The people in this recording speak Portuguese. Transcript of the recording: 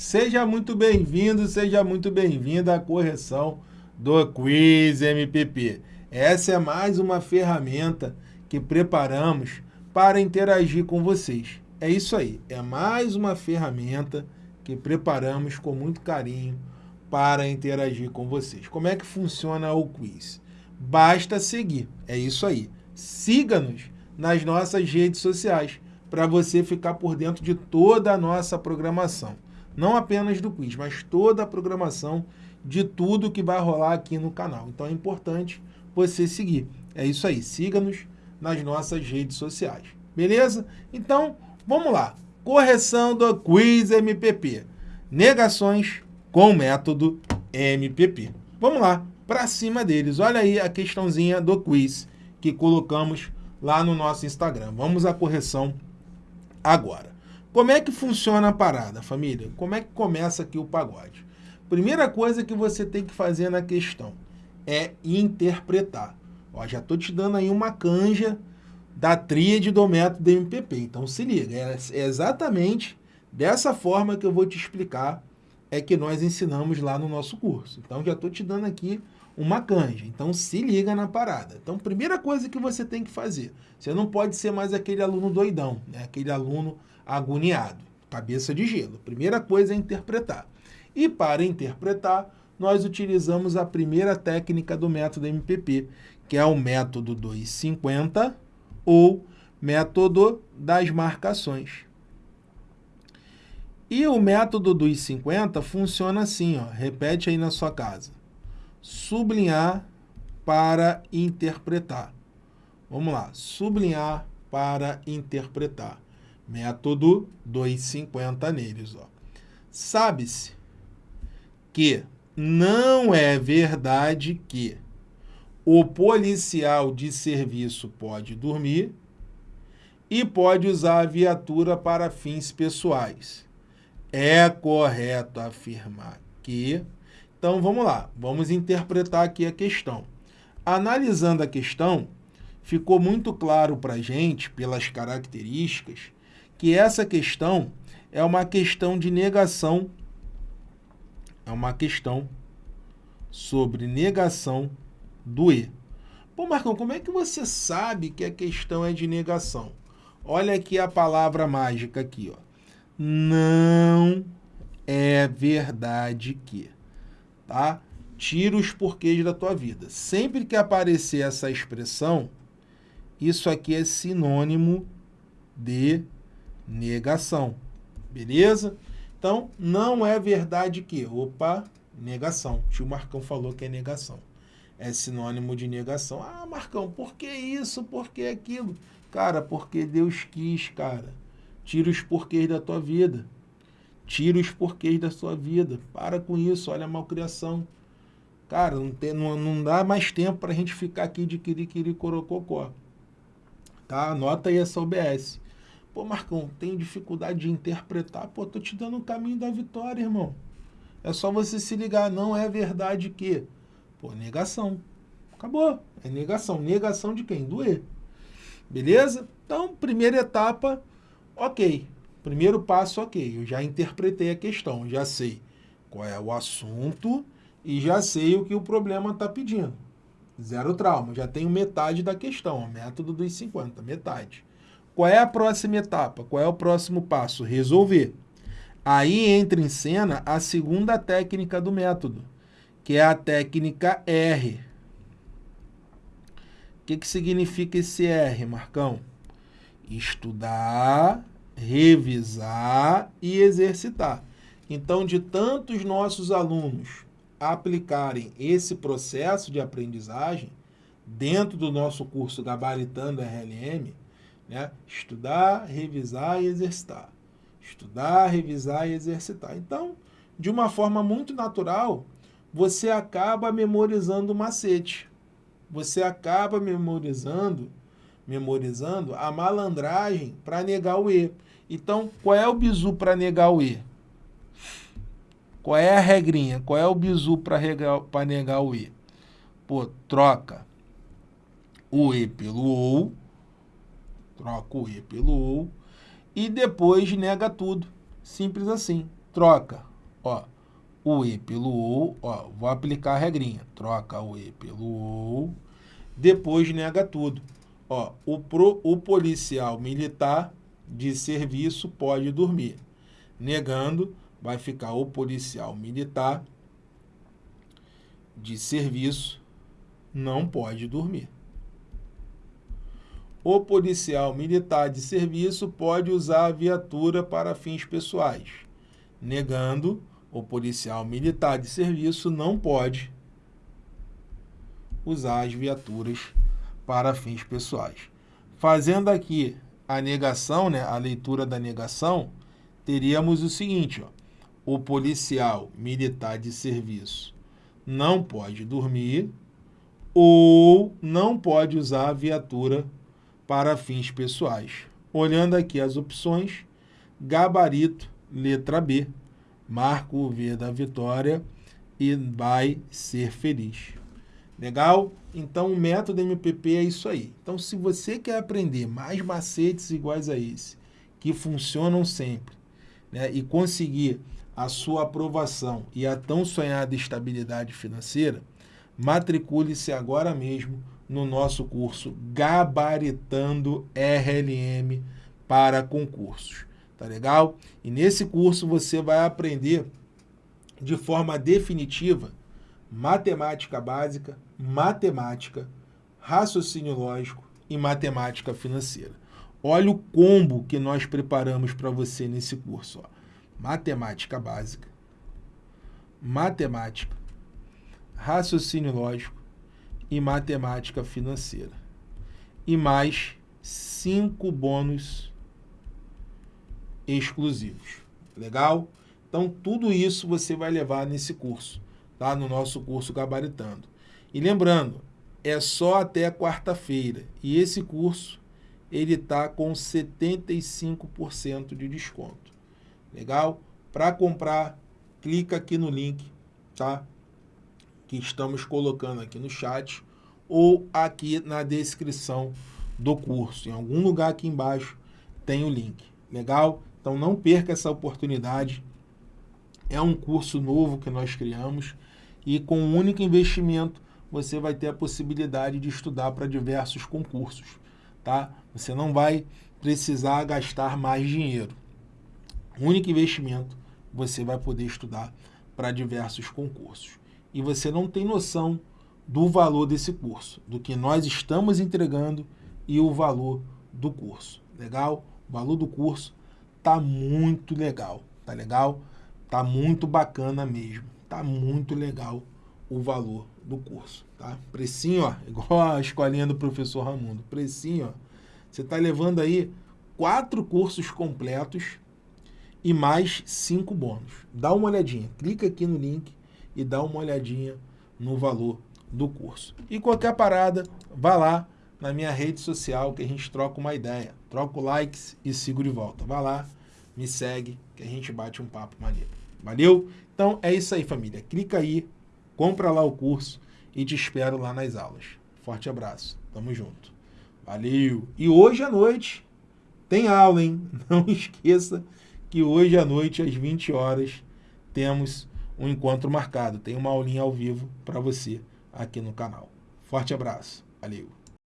Seja muito bem-vindo, seja muito bem-vinda à correção do Quiz MPP. Essa é mais uma ferramenta que preparamos para interagir com vocês. É isso aí, é mais uma ferramenta que preparamos com muito carinho para interagir com vocês. Como é que funciona o quiz? Basta seguir, é isso aí. Siga-nos nas nossas redes sociais para você ficar por dentro de toda a nossa programação não apenas do quiz, mas toda a programação de tudo que vai rolar aqui no canal. Então é importante você seguir. É isso aí, siga-nos nas nossas redes sociais. Beleza? Então, vamos lá. Correção do quiz MPP. Negações com método MPP. Vamos lá, para cima deles. Olha aí a questãozinha do quiz que colocamos lá no nosso Instagram. Vamos à correção agora. Como é que funciona a parada, família? Como é que começa aqui o pagode? Primeira coisa que você tem que fazer na questão é interpretar. Ó, já estou te dando aí uma canja da tríade do método MPP. Então se liga, é, é exatamente dessa forma que eu vou te explicar é que nós ensinamos lá no nosso curso. Então já estou te dando aqui uma canja. Então se liga na parada. Então primeira coisa que você tem que fazer, você não pode ser mais aquele aluno doidão, né? aquele aluno agoniado, cabeça de gelo. Primeira coisa é interpretar. E para interpretar, nós utilizamos a primeira técnica do método MPP, que é o método 250 ou método das marcações. E o método dos 50 funciona assim, ó, repete aí na sua casa. Sublinhar para interpretar. Vamos lá, sublinhar para interpretar. Método 250 neles. Sabe-se que não é verdade que o policial de serviço pode dormir e pode usar a viatura para fins pessoais. É correto afirmar que... Então, vamos lá. Vamos interpretar aqui a questão. Analisando a questão, ficou muito claro para a gente, pelas características, que essa questão é uma questão de negação, é uma questão sobre negação do E. Pô, Marcão, como é que você sabe que a questão é de negação? Olha aqui a palavra mágica aqui, ó. Não é verdade que, tá? Tira os porquês da tua vida. Sempre que aparecer essa expressão, isso aqui é sinônimo de negação. Beleza? Então, não é verdade que... Opa, negação. O tio Marcão falou que é negação. É sinônimo de negação. Ah, Marcão, por que isso? Por que aquilo? Cara, porque Deus quis, cara. Tira os porquês da tua vida. Tira os porquês da sua vida. Para com isso, olha a malcriação. Cara, não, tem, não, não dá mais tempo para a gente ficar aqui de quiri-quiri corococó. Tá? Anota aí essa OBS. Pô, Marcão, tenho dificuldade de interpretar. Pô, tô te dando o caminho da vitória, irmão. É só você se ligar. Não é verdade que... Pô, negação. Acabou. É negação. Negação de quem? Do E. Beleza? Então, primeira etapa, ok. Primeiro passo, ok. Eu já interpretei a questão. Já sei qual é o assunto e já sei o que o problema está pedindo. Zero trauma. Já tenho metade da questão. Método dos 50. Metade. Qual é a próxima etapa? Qual é o próximo passo? Resolver. Aí entra em cena a segunda técnica do método, que é a técnica R. O que, que significa esse R, Marcão? Estudar, revisar e exercitar. Então, de tantos nossos alunos aplicarem esse processo de aprendizagem dentro do nosso curso Gabaritando RLM, né? Estudar, revisar e exercitar. Estudar, revisar e exercitar. Então, de uma forma muito natural, você acaba memorizando o macete. Você acaba memorizando, memorizando a malandragem para negar o E. Então, qual é o bizu para negar o E? Qual é a regrinha? Qual é o bizu para negar o E? Pô, troca o E pelo OU, troca o E pelo OU, e depois nega tudo. Simples assim. Troca ó, o E pelo OU, ó, vou aplicar a regrinha, troca o E pelo OU, depois nega tudo. Ó, o, pro, o policial militar de serviço pode dormir. Negando, vai ficar o policial militar de serviço não pode dormir. O policial militar de serviço pode usar a viatura para fins pessoais. Negando, o policial militar de serviço não pode usar as viaturas para fins pessoais. Fazendo aqui a negação, né, a leitura da negação, teríamos o seguinte, ó, o policial militar de serviço não pode dormir ou não pode usar a viatura para fins pessoais. Olhando aqui as opções, gabarito, letra B, marca o V da vitória e vai ser feliz. Legal? Então, o método MPP é isso aí. Então, se você quer aprender mais macetes iguais a esse, que funcionam sempre, né, e conseguir a sua aprovação e a tão sonhada estabilidade financeira, matricule-se agora mesmo no nosso curso Gabaritando RLM para concursos. Tá legal? E nesse curso você vai aprender de forma definitiva matemática básica, matemática, raciocínio lógico e matemática financeira. Olha o combo que nós preparamos para você nesse curso. Ó. Matemática básica, matemática, raciocínio lógico e matemática financeira. E mais cinco bônus exclusivos. Legal? Então, tudo isso você vai levar nesse curso, tá? No nosso curso Gabaritando. E lembrando, é só até quarta-feira. E esse curso, ele está com 75% de desconto. Legal? Para comprar, clica aqui no link, tá? Que estamos colocando aqui no chat ou aqui na descrição do curso. Em algum lugar aqui embaixo tem o link. Legal? Então não perca essa oportunidade. É um curso novo que nós criamos e com um único investimento você vai ter a possibilidade de estudar para diversos concursos, tá? Você não vai precisar gastar mais dinheiro. único investimento você vai poder estudar para diversos concursos. E você não tem noção do valor desse curso, do que nós estamos entregando e o valor do curso. Legal? O valor do curso tá muito legal, tá legal? Tá muito bacana mesmo, tá muito legal o valor do curso, tá? Precinho, ó, igual a escolinha do professor Ramundo, precinho, ó, você tá levando aí quatro cursos completos e mais cinco bônus. Dá uma olhadinha, clica aqui no link e dá uma olhadinha no valor do curso. E qualquer parada, vá lá na minha rede social que a gente troca uma ideia. Troco likes e sigo de volta. Vá lá, me segue, que a gente bate um papo maneiro. Valeu? Então é isso aí, família. Clica aí, compra lá o curso e te espero lá nas aulas. Forte abraço. Tamo junto. Valeu! E hoje à noite tem aula, hein? Não esqueça que hoje à noite, às 20 horas, temos um encontro marcado. Tem uma aulinha ao vivo para você aqui no canal. Forte abraço. Valeu!